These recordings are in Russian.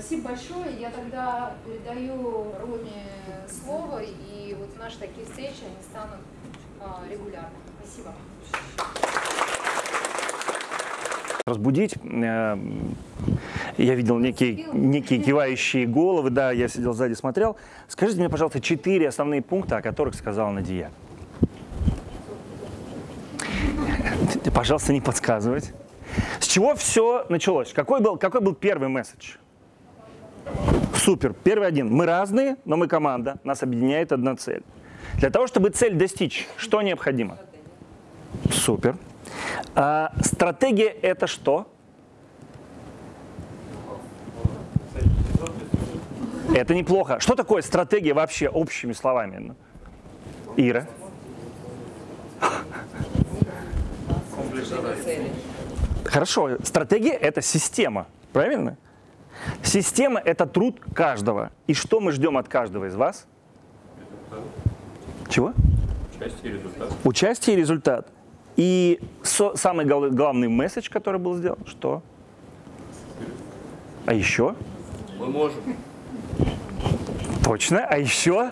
Спасибо большое. Я тогда передаю Роме слово, и вот наши такие встречи, они станут а, регулярными. Спасибо. разбудить. Э, Я видел некие, некие кивающие головы, да, я сидел сзади, смотрел. Скажите мне, пожалуйста, четыре основные пункта, о которых сказала Надия. Пожалуйста, не подсказывать. С чего все началось? Какой был, какой был первый месседж? Супер. Первый один. Мы разные, но мы команда. Нас объединяет одна цель. Для того, чтобы цель достичь, что необходимо? Супер. А, стратегия это что? Это неплохо. Что такое стратегия вообще общими словами? Ира? Хорошо, стратегия это система, правильно? Система это труд каждого. И что мы ждем от каждого из вас? Чего? Участие и результат. Участие и результат. И со- самый гол- главный месседж, который был сделан, что? А еще? Мы можем. Точно. А еще?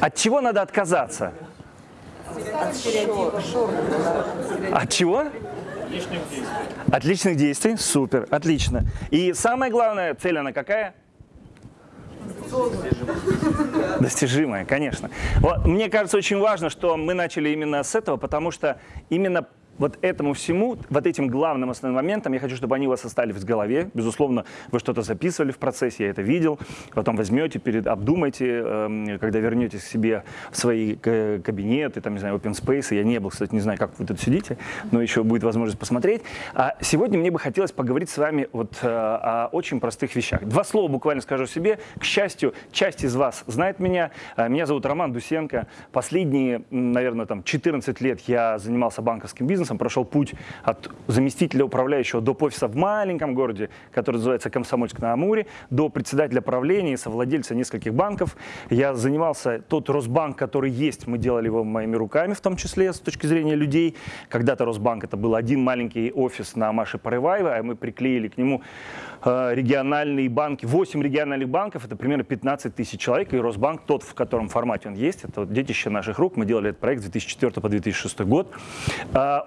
От чего надо отказаться? От чего? Лишних действий. От личных действий? Супер, отлично. И самая главная цель, она какая? Достижимая, конечно. Вот, мне кажется, очень важно, что мы начали именно с этого, потому что именно вот этому всему, вот этим главным основным моментом, я хочу, чтобы они у вас остались в голове. Безусловно, вы что-то записывали в процессе, я это видел. Потом возьмете, перед, обдумайте, эм, когда вернетесь к себе в свои кабинеты, там, не знаю, open space. Я не был, кстати, не знаю, как вы тут сидите, но еще будет возможность посмотреть. А сегодня мне бы хотелось поговорить с вами вот э, о очень простых вещах. Два слова буквально скажу себе. К счастью, часть из вас знает меня. Э, Меня зовут Роман Дусенко. Последние, наверное, там 14 лет я занимался банковским бизнесом, прошел путь от заместителя управляющего до офиса в маленьком городе, который называется Комсомольск-на-Амуре, до председателя правления и совладельца нескольких банков. Я занимался тот Росбанк, который есть, мы делали его моими руками, в том числе с точки зрения людей. Когда-то Росбанк это был один маленький офис на Маше Порываева, а мы приклеили к нему э, региональные банки, 8 региональных банков, это примерно 15 тысяч человек, и Росбанк, тот, в котором формате он есть, это детище наших рук, мы делали этот проект с 2004 по 2006 год.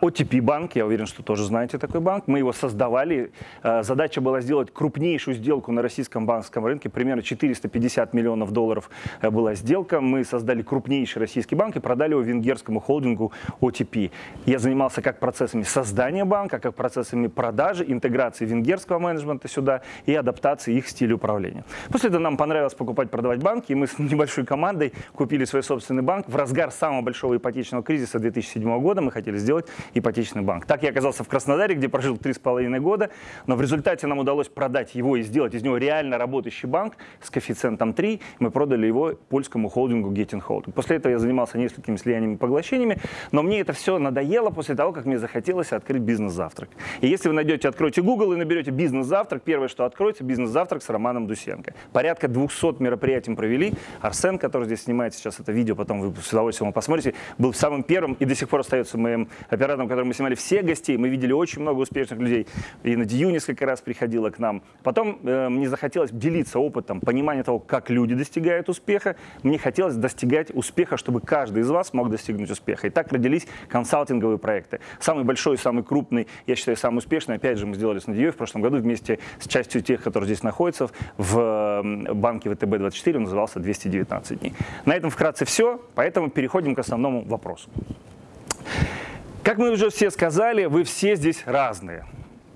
А, OTP банк, я уверен, что тоже знаете такой банк, мы его создавали, А, задача была сделать крупнейшую сделку на российском банковском рынке, примерно 450 миллионов долларов э, была сделка, мы создали крупнейший российский банк и продали его венгерскому холдингу OTP. Я занимался как процессами создания банка, как процессами продажи, интеграции венгерского менеджмента сюда и адаптации их стиля управления. После этого нам понравилось покупать, продавать банки, и мы с небольшой командой купили свой собственный банк. В разгар самого большого ипотечного кризиса 2007 года мы хотели сделать ипотечный банк. Так я оказался в Краснодаре, где прожил три с половиной года, но в результате нам удалось продать его и сделать из него реально работающий банк с коэффициентом 3. Мы продали его польскому холдингу Getting Holding. После этого я занимался несколькими слияниями и поглощениями, но мне это все надоело после того, как мне захотелось открыть бизнес-завтрак. И если вы найдете, откройте Google и наберете бизнес-завтрак, первое, что откроется, бизнес-завтрак с Романом Дусенко. Порядка 200 мероприятий провели. Арсен, который здесь снимает сейчас это видео, потом вы с удовольствием посмотрите, был самым первым и до сих пор остается моим оператором, которым мы снимали все гостей. Мы видели очень много успешных людей. И Надию несколько раз приходила к нам. Потом э, мне захотелось делиться опытом, понимание того, как люди достигают успеха. Мне хотелось достигать успеха, чтобы каждый из вас мог достигнуть успеха. И так родились консалтинговые проекты. Самый большой самый крупный, я считаю, самый успешный, опять же, мы сделали с Надеей в прошлом году вместе с частью тех, которые здесь находятся, в банке ВТБ-24, он назывался 219 дней. На этом вкратце все, поэтому переходим к основному вопросу. Как мы уже все сказали, вы все здесь разные.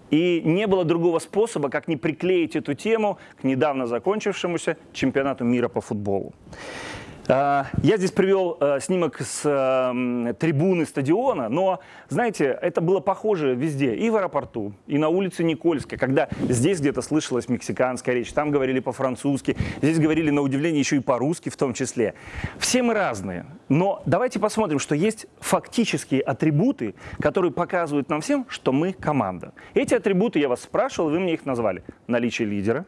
И не было другого способа, как не приклеить эту тему к недавно закончившемуся чемпионату мира по футболу. А, Я здесь привел э, снимок с э, трибуны стадиона, но, знаете, это было похоже везде, и в аэропорту, и на улице Никольской, когда здесь где-то слышалась мексиканская речь, там говорили по-французски, здесь говорили, на удивление, еще и по-русски в том числе. Все мы разные, но давайте посмотрим, что есть фактические атрибуты, которые показывают нам всем, что мы команда. Эти атрибуты, я вас спрашивал, вы мне их назвали. Наличие лидера,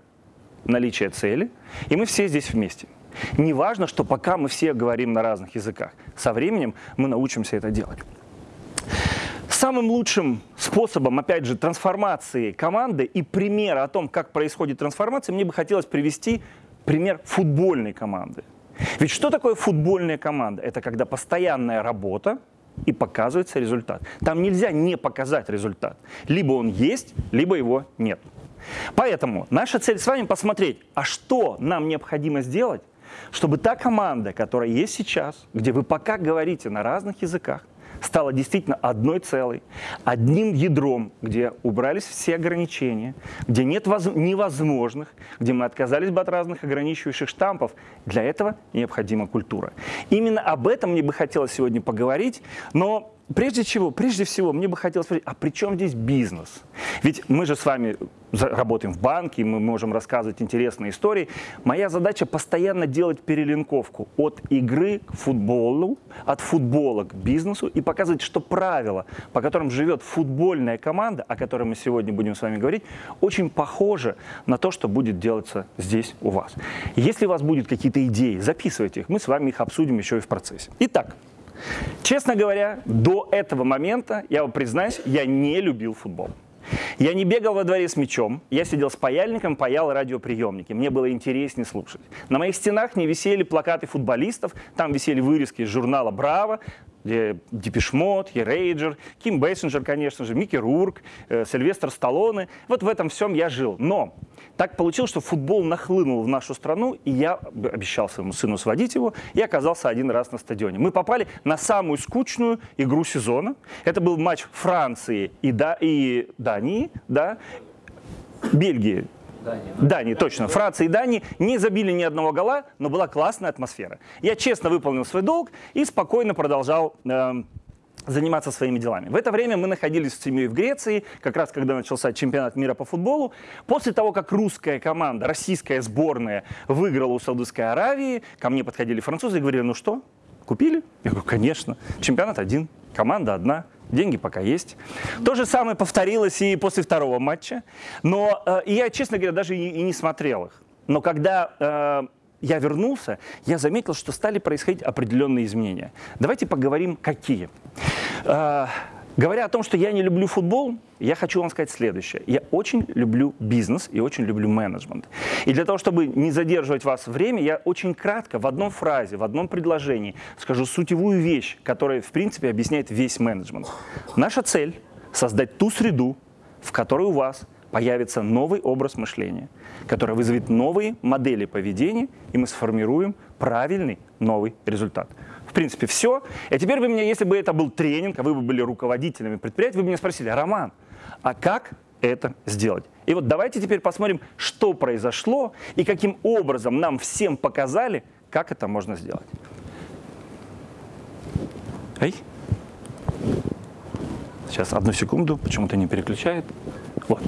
наличие цели, и мы все здесь вместе. Не важно, что пока мы все говорим на разных языках. Со временем мы научимся это делать. Самым лучшим способом, опять же, трансформации команды и примера о том, как происходит трансформация, мне бы хотелось привести пример футбольной команды. Ведь что такое футбольная команда? Это когда постоянная работа и показывается результат. Там нельзя не показать результат. Либо он есть, либо его нет. Поэтому наша цель с вами посмотреть, а что нам необходимо сделать, чтобы та команда, которая есть сейчас, где вы пока говорите на разных языках, стала действительно одной целой, одним ядром, где убрались все ограничения, где нет воз... невозможных, где мы отказались бы от разных ограничивающих штампов. Для этого необходима культура. Именно об этом мне бы хотелось сегодня поговорить, но прежде чего, прежде всего, мне бы хотелось спросить, а при чем здесь бизнес? Ведь мы же с вами работаем в банке, мы можем рассказывать интересные истории. Моя задача постоянно делать перелинковку от игры к футболу, от футбола к бизнесу и показывать, что правила, по которым живет футбольная команда, о которой мы сегодня будем с вами говорить, очень похожи на то, что будет делаться здесь у вас. Если у вас будут какие-то идеи, записывайте их, мы с вами их обсудим еще и в процессе. Итак, Честно говоря, до этого момента, я вам признаюсь, я не любил футбол. Я не бегал во дворе с мячом, я сидел с паяльником, паял радиоприемники. Мне было интереснее слушать. На моих стенах не висели плакаты футболистов, там висели вырезки из журнала «Браво», Депешмот, Ерейджер, Ким Бейсенджер, конечно же, Микки Рурк, Сильвестр Сталлоне. Вот в этом всем я жил. Но так получилось, что футбол нахлынул в нашу страну, и я обещал своему сыну сводить его, и оказался один раз на стадионе. Мы попали на самую скучную игру сезона. Это был матч Франции и, да, и Дании, да, Бельгии, Дания, Дании, точно. Франция и Дания не забили ни одного гола, но была классная атмосфера. Я честно выполнил свой долг и спокойно продолжал э, заниматься своими делами. В это время мы находились с семьей в Греции, как раз когда начался чемпионат мира по футболу. После того, как русская команда, российская сборная выиграла у Саудовской Аравии, ко мне подходили французы и говорили, ну что, купили? Я говорю, конечно, чемпионат один, команда одна, деньги пока есть. То же самое повторилось и после второго матча. Но э, я, честно говоря, даже и, и не смотрел их. Но когда э, я вернулся, я заметил, что стали происходить определенные изменения. Давайте поговорим, какие. Э, Говоря о том, что я не люблю футбол, я хочу вам сказать следующее. Я очень люблю бизнес и очень люблю менеджмент. И для того, чтобы не задерживать вас время, я очень кратко, в одном фразе, в одном предложении скажу сутевую вещь, которая, в принципе, объясняет весь менеджмент. Наша цель – создать ту среду, в которой у вас появится новый образ мышления, который вызовет новые модели поведения, и мы сформируем правильный новый результат. В принципе, все. И теперь вы меня, если бы это был тренинг, а вы бы были руководителями предприятия, вы бы меня спросили, Роман, а как это сделать? И вот давайте теперь посмотрим, что произошло и каким образом нам всем показали, как это можно сделать. Эй. Сейчас, одну секунду, почему-то не переключает. Вот.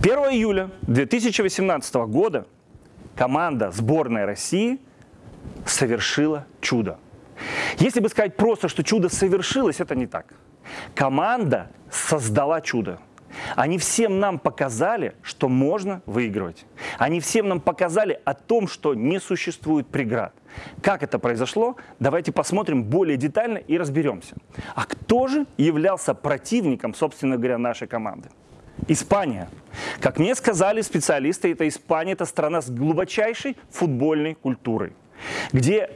1 июля 2018 года команда сборной России совершила чудо. Если бы сказать просто, что чудо совершилось, это не так. Команда создала чудо. Они всем нам показали, что можно выигрывать. Они всем нам показали о том, что не существует преград. Как это произошло, давайте посмотрим более детально и разберемся. А кто же являлся противником, собственно говоря, нашей команды? Испания. Как мне сказали специалисты, это Испания, это страна с глубочайшей футбольной культурой, где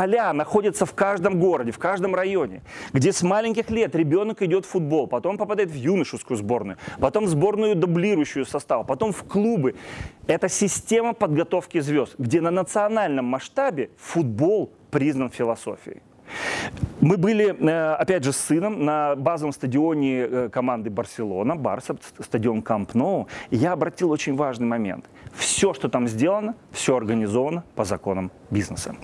Поля находятся в каждом городе, в каждом районе, где с маленьких лет ребенок идет в футбол, потом попадает в юношескую сборную, потом в сборную дублирующую состав, потом в клубы. Это система подготовки звезд, где на национальном масштабе футбол признан философией. Мы были, э, опять же, с сыном на базовом стадионе э, команды Барселона, Барса, стадион Камп Ноу, и я обратил очень важный момент. Все, что там сделано, все организовано по законам бизнеса.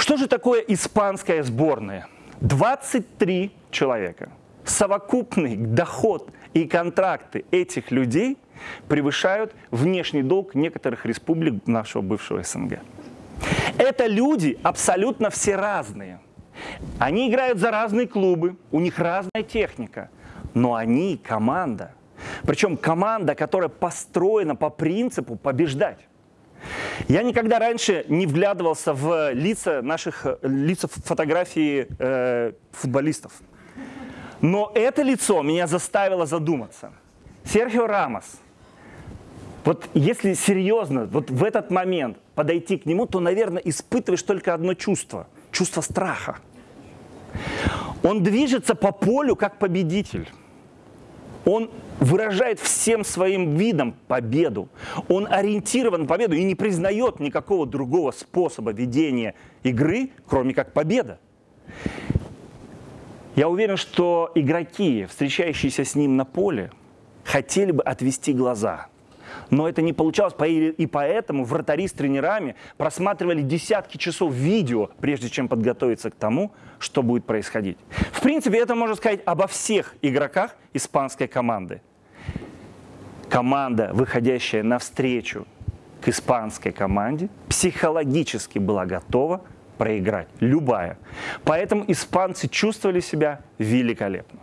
Что же такое испанская сборная? 23 человека. Совокупный доход и контракты этих людей превышают внешний долг некоторых республик нашего бывшего СНГ. Это люди абсолютно все разные. Они играют за разные клубы, у них разная техника, но они команда. Причем команда, которая построена по принципу побеждать. Я никогда раньше не вглядывался в лица наших лица фотографии э, футболистов. Но это лицо меня заставило задуматься. Серхио Рамос, вот если серьезно, вот в этот момент подойти к нему, то, наверное, испытываешь только одно чувство – чувство страха. Он движется по полю как победитель. Он выражает всем своим видом победу. Он ориентирован на победу и не признает никакого другого способа ведения игры, кроме как победа. Я уверен, что игроки, встречающиеся с ним на поле, хотели бы отвести глаза. Но это не получалось, и поэтому вратари с тренерами просматривали десятки часов видео, прежде чем подготовиться к тому, что будет происходить. В принципе, это можно сказать обо всех игроках испанской команды. Команда, выходящая навстречу к испанской команде, психологически была готова проиграть. Любая. Поэтому испанцы чувствовали себя великолепно.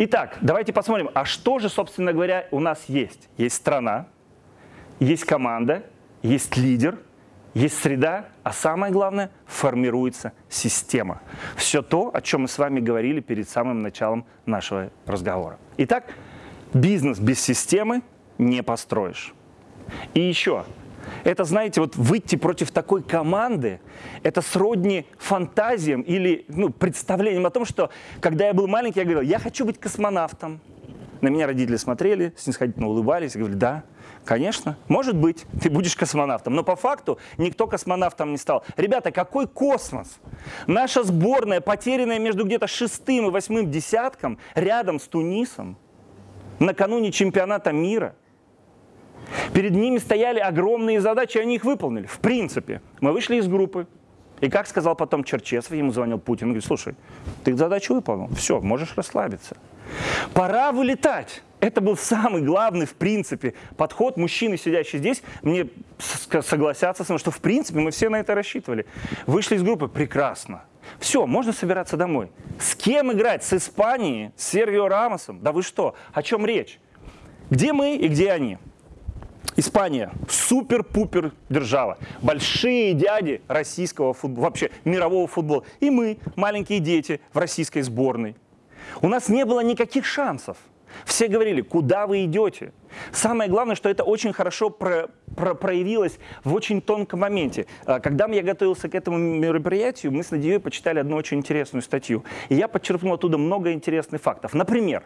Итак, давайте посмотрим, а что же, собственно говоря, у нас есть? Есть страна, есть команда, есть лидер, есть среда, а самое главное, формируется система. Все то, о чем мы с вами говорили перед самым началом нашего разговора. Итак, бизнес без системы не построишь. И еще, это, знаете, вот выйти против такой команды, это сродни фантазиям или ну, представлениям о том, что когда я был маленький, я говорил, я хочу быть космонавтом. На меня родители смотрели, снисходительно улыбались и говорили, да, конечно, может быть, ты будешь космонавтом. Но по факту никто космонавтом не стал. Ребята, какой космос? Наша сборная, потерянная между где-то шестым и восьмым десятком, рядом с Тунисом, накануне чемпионата мира – Перед ними стояли огромные задачи, они их выполнили. В принципе, мы вышли из группы. И как сказал потом Черчесов, ему звонил Путин, говорит, слушай, ты задачу выполнил, все, можешь расслабиться. Пора вылетать. Это был самый главный, в принципе, подход мужчины, сидящие здесь, мне согласятся с мной, что, в принципе, мы все на это рассчитывали. Вышли из группы, прекрасно. Все, можно собираться домой. С кем играть? С Испанией? С Сервио Рамосом? Да вы что? О чем речь? Где мы и где они? Испания – супер-пупер держава. Большие дяди российского футбола, вообще мирового футбола. И мы, маленькие дети, в российской сборной. У нас не было никаких шансов. Все говорили, куда вы идете? Самое главное, что это очень хорошо про, про, проявилось в очень тонком моменте. А, когда я готовился к этому мероприятию, мы с Надеей почитали одну очень интересную статью. И я подчеркнул оттуда много интересных фактов. Например,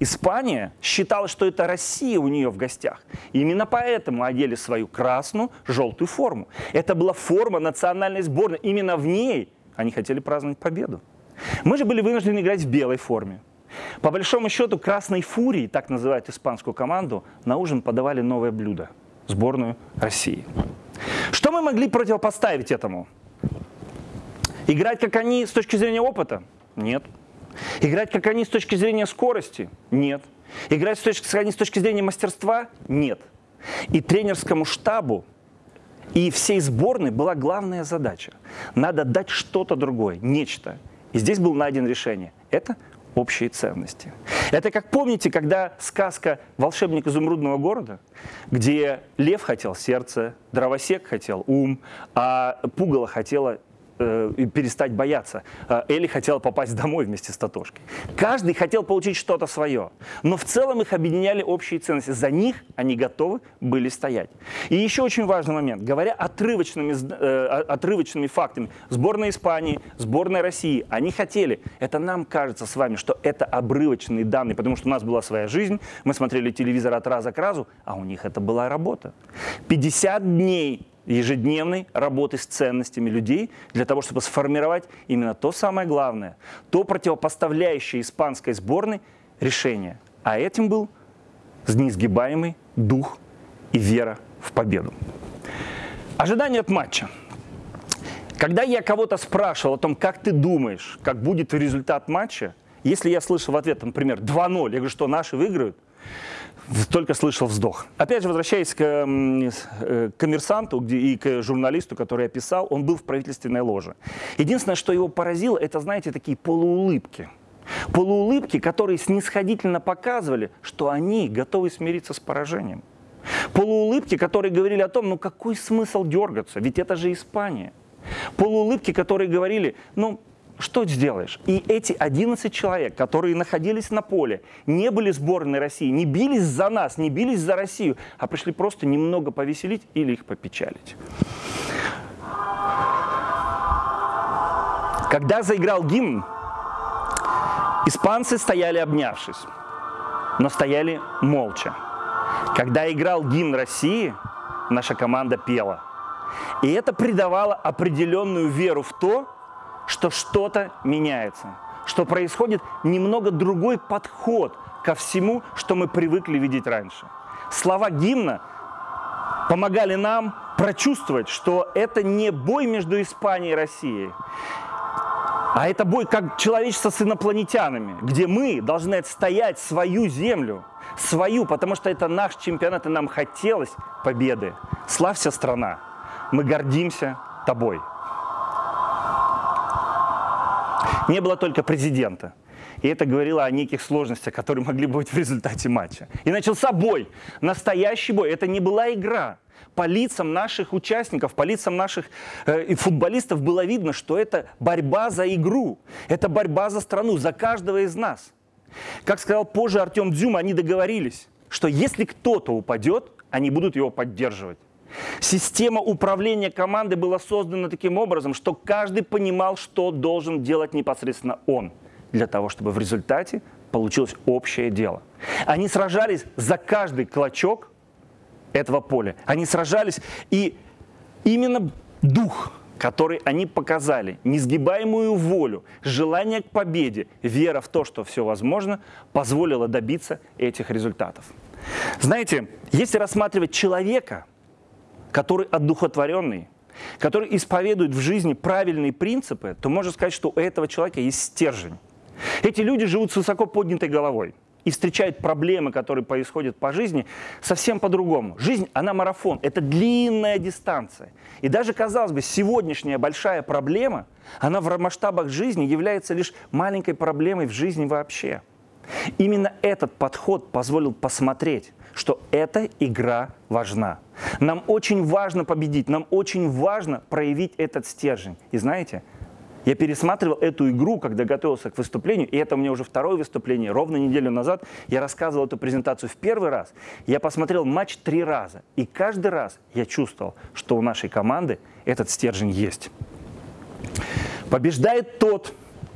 Испания считала, что это Россия у нее в гостях. Именно поэтому одели свою красную, желтую форму. Это была форма национальной сборной. Именно в ней они хотели праздновать победу. Мы же были вынуждены играть в белой форме. По большому счету, красной фурии, так называют испанскую команду, на ужин подавали новое блюдо – сборную России. Что мы могли противопоставить этому? Играть, как они, с точки зрения опыта? Нет. Играть как они с точки зрения скорости? Нет. Играть с точки, как они с точки зрения мастерства? Нет. И тренерскому штабу и всей сборной была главная задача. Надо дать что-то другое, нечто. И здесь было найдено решение. Это общие ценности. Это как помните, когда сказка «Волшебник изумрудного города», где лев хотел сердце, дровосек хотел ум, а пугало хотела э, перестать бояться. Э, Элли хотела попасть домой вместе с Татошкой. Каждый хотел получить что-то свое. Но в целом их объединяли общие ценности. За них они готовы были стоять. И еще очень важный момент. Говоря отрывочными, э, отрывочными фактами, сборная Испании, сборная России, они хотели, это нам кажется с вами, что это обрывочные данные, потому что у нас была своя жизнь, мы смотрели телевизор от раза к разу, а у них это была работа. 50 дней ежедневной работы с ценностями людей для того, чтобы сформировать именно то самое главное, то противопоставляющее испанской сборной решение. А этим был неизгибаемый дух и вера в победу. Ожидание от матча. Когда я кого-то спрашивал о том, как ты думаешь, как будет результат матча, если я слышал в ответ, например, 2-0, я говорю, что наши выиграют, только слышал вздох. Опять же, возвращаясь к э, коммерсанту и к журналисту, который я писал, он был в правительственной ложе. Единственное, что его поразило, это, знаете, такие полуулыбки. Полуулыбки, которые снисходительно показывали, что они готовы смириться с поражением. Полуулыбки, которые говорили о том, ну какой смысл дергаться, ведь это же Испания. Полуулыбки, которые говорили, ну что сделаешь? И эти 11 человек, которые находились на поле, не были сборной России, не бились за нас, не бились за Россию, а пришли просто немного повеселить или их попечалить. Когда заиграл гимн, испанцы стояли обнявшись, но стояли молча. Когда играл гимн России, наша команда пела. И это придавало определенную веру в то, что что-то меняется, что происходит немного другой подход ко всему, что мы привыкли видеть раньше. Слова гимна помогали нам прочувствовать, что это не бой между Испанией и Россией, а это бой как человечество с инопланетянами, где мы должны отстоять свою землю, свою, потому что это наш чемпионат, и нам хотелось победы. Славься, страна! Мы гордимся тобой. Не было только президента. И это говорило о неких сложностях, которые могли быть в результате матча. И начался бой, настоящий бой. Это не была игра. По лицам наших участников, по лицам наших э, футболистов было видно, что это борьба за игру. Это борьба за страну, за каждого из нас. Как сказал позже Артем Дзюм, они договорились, что если кто-то упадет, они будут его поддерживать. Система управления командой была создана таким образом, что каждый понимал, что должен делать непосредственно он, для того, чтобы в результате получилось общее дело. Они сражались за каждый клочок этого поля. Они сражались, и именно дух, который они показали, несгибаемую волю, желание к победе, вера в то, что все возможно, позволило добиться этих результатов. Знаете, если рассматривать человека – который одухотворенный, который исповедует в жизни правильные принципы, то можно сказать, что у этого человека есть стержень. Эти люди живут с высоко поднятой головой и встречают проблемы, которые происходят по жизни, совсем по-другому. Жизнь, она марафон, это длинная дистанция. И даже, казалось бы, сегодняшняя большая проблема, она в масштабах жизни является лишь маленькой проблемой в жизни вообще. Именно этот подход позволил посмотреть, что эта игра важна. Нам очень важно победить, нам очень важно проявить этот стержень. И знаете, я пересматривал эту игру, когда готовился к выступлению, и это у меня уже второе выступление. Ровно неделю назад я рассказывал эту презентацию в первый раз. Я посмотрел матч три раза, и каждый раз я чувствовал, что у нашей команды этот стержень есть. Побеждает тот,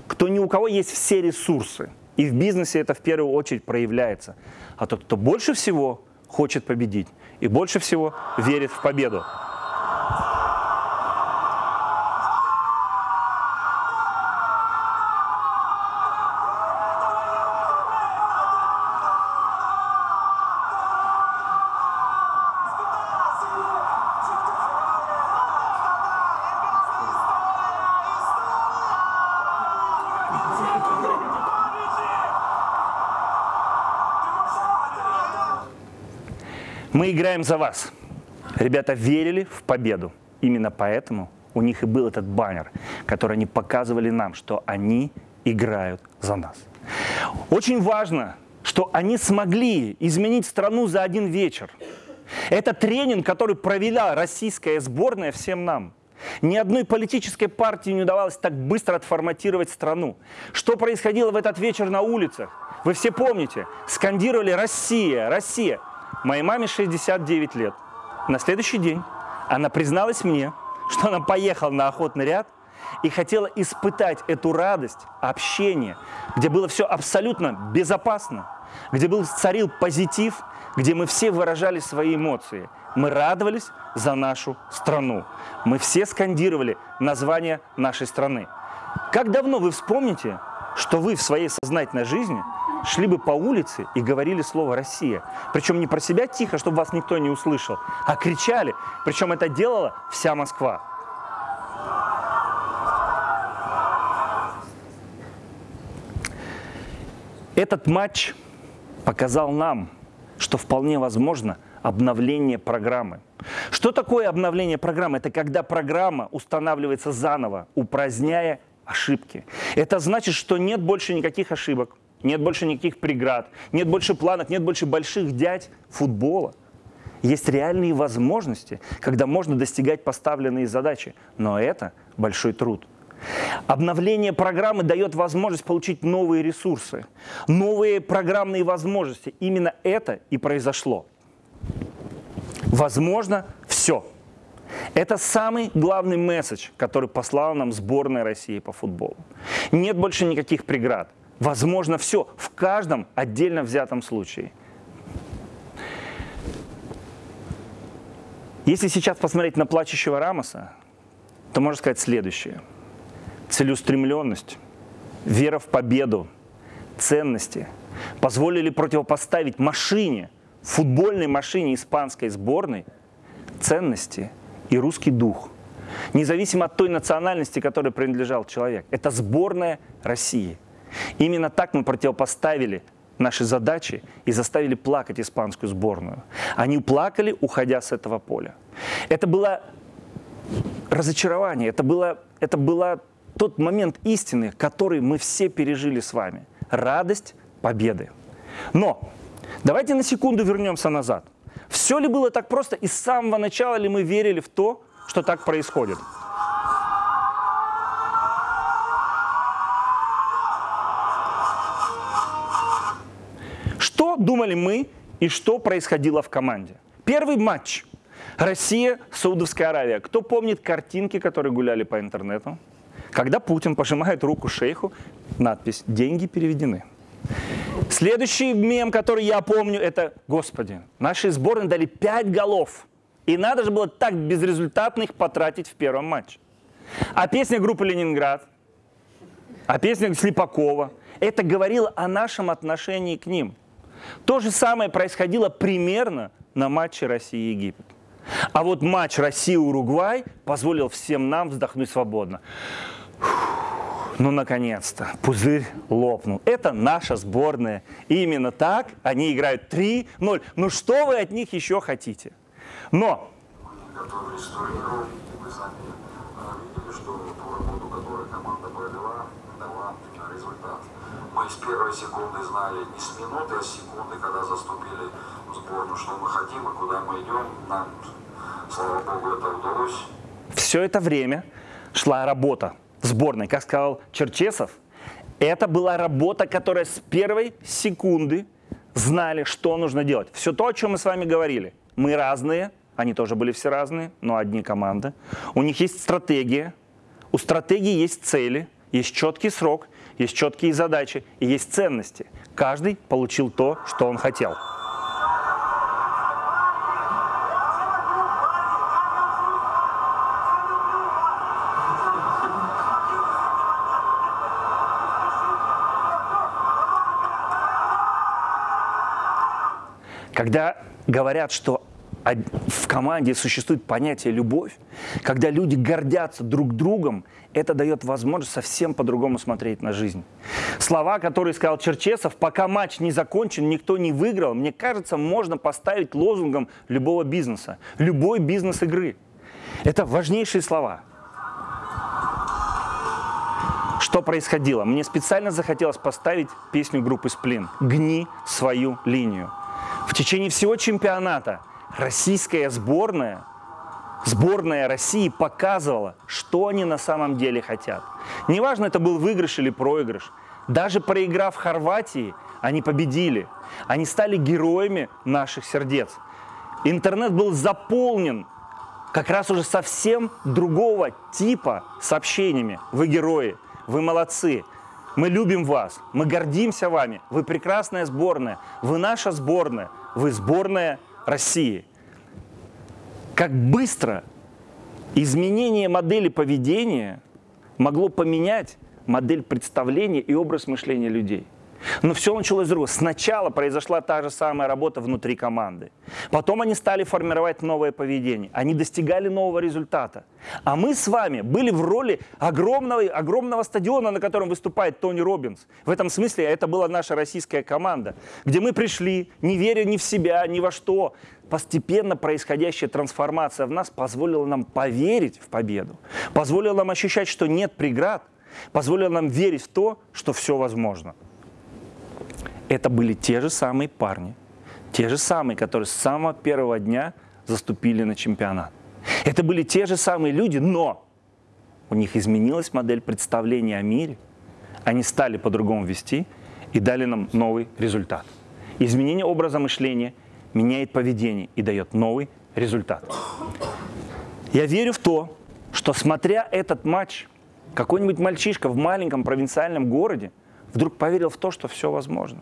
кто ни у кого есть все ресурсы. И в бизнесе это в первую очередь проявляется а тот, кто больше всего хочет победить и больше всего верит в победу. Мы играем за вас. Ребята верили в победу. Именно поэтому у них и был этот баннер, который они показывали нам, что они играют за нас. Очень важно, что они смогли изменить страну за один вечер. Это тренинг, который провела российская сборная всем нам. Ни одной политической партии не удавалось так быстро отформатировать страну. Что происходило в этот вечер на улицах? Вы все помните, скандировали «Россия! Россия!» Моей маме 69 лет. На следующий день она призналась мне, что она поехала на охотный ряд и хотела испытать эту радость общения, где было все абсолютно безопасно, где был царил позитив, где мы все выражали свои эмоции. Мы радовались за нашу страну. Мы все скандировали название нашей страны. Как давно вы вспомните, что вы в своей сознательной жизни шли бы по улице и говорили слово «Россия». Причем не про себя тихо, чтобы вас никто не услышал, а кричали. Причем это делала вся Москва. Этот матч показал нам, что вполне возможно обновление программы. Что такое обновление программы? Это когда программа устанавливается заново, упраздняя ошибки. Это значит, что нет больше никаких ошибок, нет больше никаких преград, нет больше планок, нет больше больших дядь футбола. Есть реальные возможности, когда можно достигать поставленные задачи, но это большой труд. Обновление программы дает возможность получить новые ресурсы, новые программные возможности. Именно это и произошло. Возможно все. Это самый главный месседж, который послала нам сборная России по футболу. Нет больше никаких преград. Возможно все в каждом отдельно взятом случае. Если сейчас посмотреть на плачущего Рамоса, то можно сказать следующее. Целеустремленность, вера в победу, ценности позволили противопоставить машине, футбольной машине испанской сборной, ценности и русский дух. Независимо от той национальности, которой принадлежал человек. Это сборная России. Именно так мы противопоставили наши задачи и заставили плакать испанскую сборную. Они плакали, уходя с этого поля. Это было разочарование, это было, это было тот момент истины, который мы все пережили с вами. Радость победы. Но давайте на секунду вернемся назад. Все ли было так просто и с самого начала ли мы верили в то, что так происходит? Думали мы и что происходило в команде? Первый матч. Россия, Саудовская Аравия. Кто помнит картинки, которые гуляли по интернету? Когда Путин пожимает руку шейху, надпись «Деньги переведены». Следующий мем, который я помню, это «Господи, наши сборные дали 5 голов, и надо же было так безрезультатно их потратить в первом матче». А песня группы «Ленинград», а песня Слепакова, это говорило о нашем отношении к ним. То же самое происходило примерно на матче России-Египет. А вот матч Россия-Уругвай позволил всем нам вздохнуть свободно. Ну, наконец-то, пузырь лопнул. Это наша сборная. И именно так они играют 3-0. Ну, что вы от них еще хотите? Но... Готовились к турниру, вы сами видели, что ту работу, которую команда провела, дала результат. Мы с первой секунды знали, не с минуты, а с секунды, когда заступили в сборную, что мы хотим и куда мы идем. Нам, слава богу, это удалось. Все это время шла работа сборной. Как сказал Черчесов, это была работа, которая с первой секунды знали, что нужно делать. Все то, о чем мы с вами говорили. Мы разные, они тоже были все разные, но одни команды. У них есть стратегия, у стратегии есть цели, есть четкий срок, есть четкие задачи и есть ценности. Каждый получил то, что он хотел. Когда говорят, что в команде существует понятие любовь, когда люди гордятся друг другом, это дает возможность совсем по-другому смотреть на жизнь. Слова, которые сказал Черчесов, пока матч не закончен, никто не выиграл, мне кажется, можно поставить лозунгом любого бизнеса, любой бизнес-игры. Это важнейшие слова. Что происходило? Мне специально захотелось поставить песню группы «Сплин» «Гни свою линию». В течение всего чемпионата российская сборная, сборная России показывала, что они на самом деле хотят. Неважно, это был выигрыш или проигрыш. Даже проиграв Хорватии, они победили. Они стали героями наших сердец. Интернет был заполнен как раз уже совсем другого типа сообщениями. Вы герои, вы молодцы, мы любим вас, мы гордимся вами, вы прекрасная сборная, вы наша сборная, вы сборная России. Как быстро изменение модели поведения могло поменять модель представления и образ мышления людей. Но все началось с другого. Сначала произошла та же самая работа внутри команды. Потом они стали формировать новое поведение. Они достигали нового результата. А мы с вами были в роли огромного, огромного стадиона, на котором выступает Тони Робинс. В этом смысле это была наша российская команда, где мы пришли, не веря ни в себя, ни во что. Постепенно происходящая трансформация в нас позволила нам поверить в победу, позволила нам ощущать, что нет преград, позволила нам верить в то, что все возможно это были те же самые парни, те же самые, которые с самого первого дня заступили на чемпионат. Это были те же самые люди, но у них изменилась модель представления о мире, они стали по-другому вести и дали нам новый результат. Изменение образа мышления меняет поведение и дает новый результат. Я верю в то, что смотря этот матч, какой-нибудь мальчишка в маленьком провинциальном городе вдруг поверил в то, что все возможно.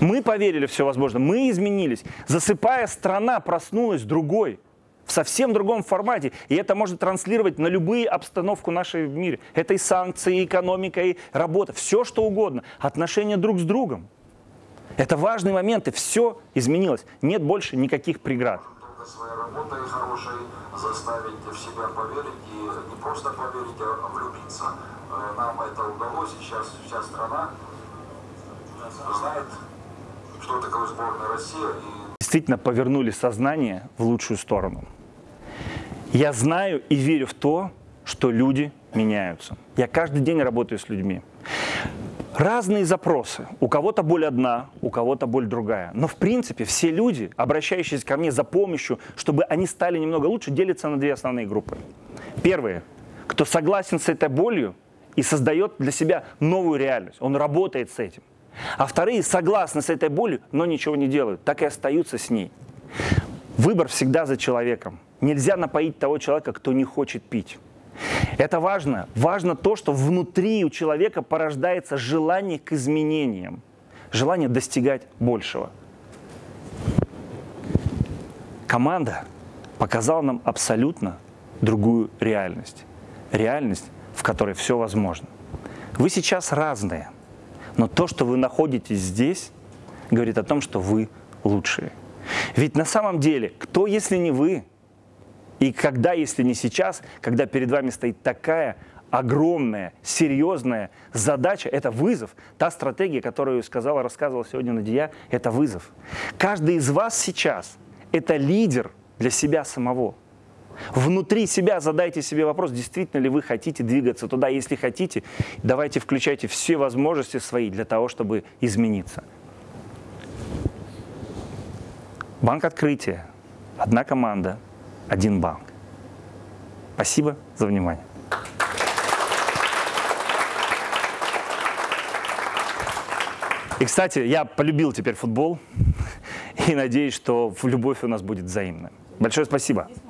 Мы поверили все возможно, мы изменились. Засыпая, страна проснулась другой, в совсем другом формате. И это можно транслировать на любые обстановку нашей в мире. Это и санкции, и экономика, и работа, все что угодно. Отношения друг с другом. Это важные моменты, все изменилось. Нет больше никаких преград. заставить в себя поверить и не просто поверить, а влюбиться. Э, Нам это удалось, и сейчас вся страна знает, что такое сборная Россия, и действительно повернули сознание в лучшую сторону. Я знаю и верю в то, что люди меняются. Я каждый день работаю с людьми. Разные запросы. У кого-то боль одна, у кого-то боль другая. Но в принципе все люди, обращающиеся ко мне за помощью, чтобы они стали немного лучше, делятся на две основные группы. Первые, кто согласен с этой болью и создает для себя новую реальность. Он работает с этим. А вторые согласны с этой болью, но ничего не делают, так и остаются с ней. Выбор всегда за человеком. Нельзя напоить того человека, кто не хочет пить. Это важно. Важно то, что внутри у человека порождается желание к изменениям, желание достигать большего. Команда показала нам абсолютно другую реальность. Реальность, в которой все возможно. Вы сейчас разные, но то, что вы находитесь здесь, говорит о том, что вы лучшие. Ведь на самом деле, кто, если не вы, и когда, если не сейчас, когда перед вами стоит такая огромная, серьезная задача, это вызов. Та стратегия, которую сказала, рассказывала сегодня Надия, это вызов. Каждый из вас сейчас – это лидер для себя самого. Внутри себя задайте себе вопрос, действительно ли вы хотите двигаться туда. Если хотите, давайте включайте все возможности свои для того, чтобы измениться. Банк открытия. Одна команда, один банк. Спасибо за внимание. И, кстати, я полюбил теперь футбол и надеюсь, что любовь у нас будет взаимная. Большое спасибо.